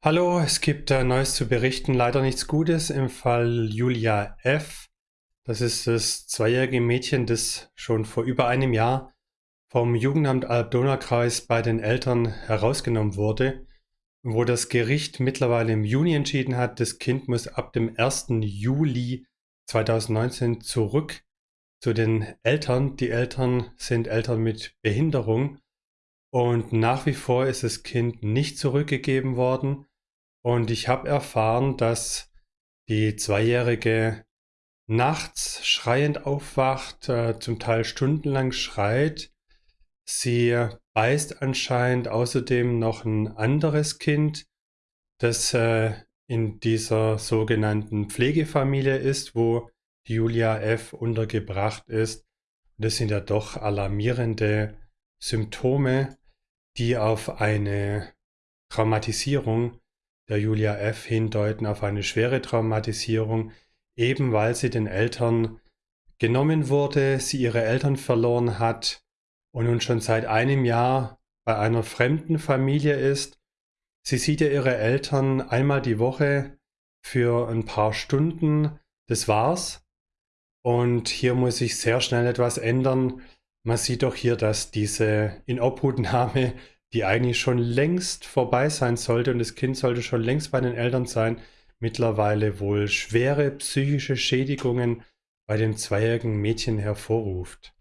Hallo, es gibt äh, Neues zu berichten. Leider nichts Gutes im Fall Julia F. Das ist das zweijährige Mädchen, das schon vor über einem Jahr vom Jugendamt Alb-Donau-Kreis bei den Eltern herausgenommen wurde, wo das Gericht mittlerweile im Juni entschieden hat, das Kind muss ab dem 1. Juli 2019 zurück zu den Eltern. Die Eltern sind Eltern mit Behinderung und nach wie vor ist das Kind nicht zurückgegeben worden. Und ich habe erfahren, dass die Zweijährige nachts schreiend aufwacht, äh, zum Teil stundenlang schreit. Sie beißt anscheinend außerdem noch ein anderes Kind, das äh, in dieser sogenannten Pflegefamilie ist, wo Julia F. untergebracht ist. Das sind ja doch alarmierende Symptome, die auf eine Traumatisierung der Julia F. hindeuten, auf eine schwere Traumatisierung, eben weil sie den Eltern genommen wurde, sie ihre Eltern verloren hat und nun schon seit einem Jahr bei einer fremden Familie ist. Sie sieht ja ihre Eltern einmal die Woche für ein paar Stunden, das war's. Und hier muss sich sehr schnell etwas ändern. Man sieht doch hier, dass diese Inobhutnahme, die eigentlich schon längst vorbei sein sollte und das Kind sollte schon längst bei den Eltern sein, mittlerweile wohl schwere psychische Schädigungen bei dem zweijährigen Mädchen hervorruft.